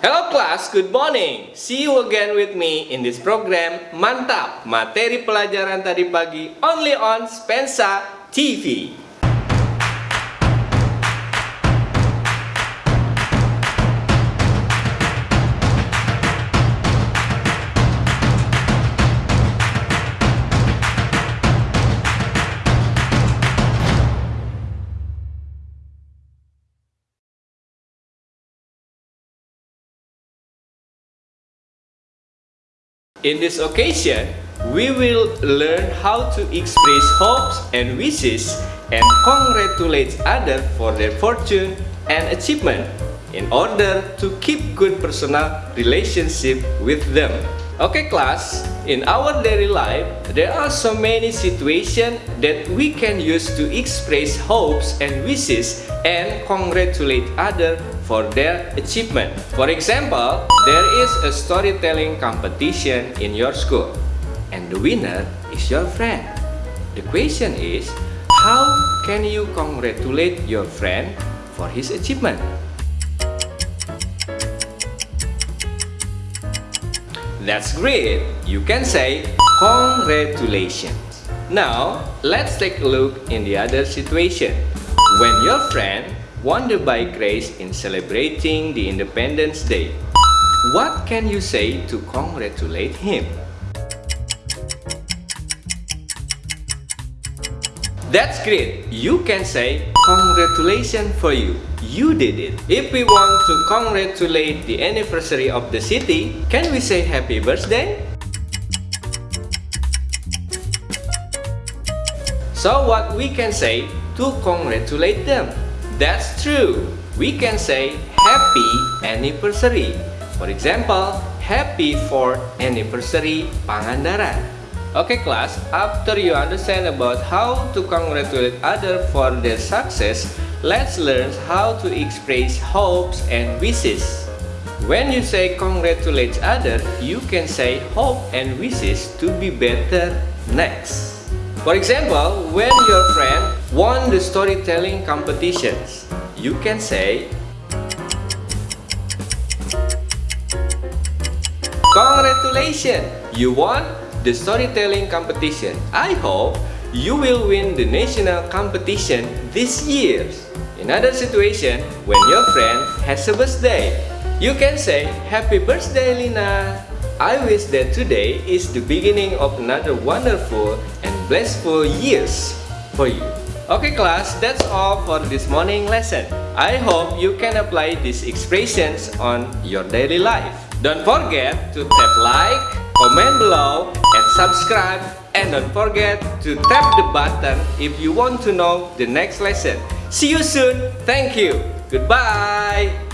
Hello class, good morning. See you again with me in this program Mantap Materi Pelajaran Tadi Pagi only on Spensa TV. In this occasion, we will learn how to express hopes and wishes and congratulate others for their fortune and achievement in order to keep good personal relationship with them. Okay class, in our daily life, there are so many situations that we can use to express hopes and wishes and congratulate others for their achievement. For example, there is a storytelling competition in your school and the winner is your friend. The question is, how can you congratulate your friend for his achievement? That's great! You can say congratulations. Now, let's take a look in the other situation. When your friend won the bike race in celebrating the Independence Day. What can you say to congratulate him? That's great! You can say, congratulations for you, you did it. If we want to congratulate the anniversary of the city, can we say happy birthday? So what we can say to congratulate them? That's true. We can say happy anniversary. For example, happy 4th anniversary Pangandaran. Okay class, after you understand about how to congratulate others for their success, let's learn how to express hopes and wishes. When you say congratulate others, you can say hope and wishes to be better next. For example, when your friend won the storytelling competitions, you can say, Congratulations! You won the storytelling competition. I hope you will win the national competition this year. In other situation, when your friend has a birthday, you can say, Happy birthday, Lina! I wish that today is the beginning of another wonderful and blissful years for you. Okay class, that's all for this morning lesson. I hope you can apply these expressions on your daily life. Don't forget to tap like, comment below, subscribe. And don't forget to tap the button if you want to know the next lesson. See you soon. Thank you. Goodbye.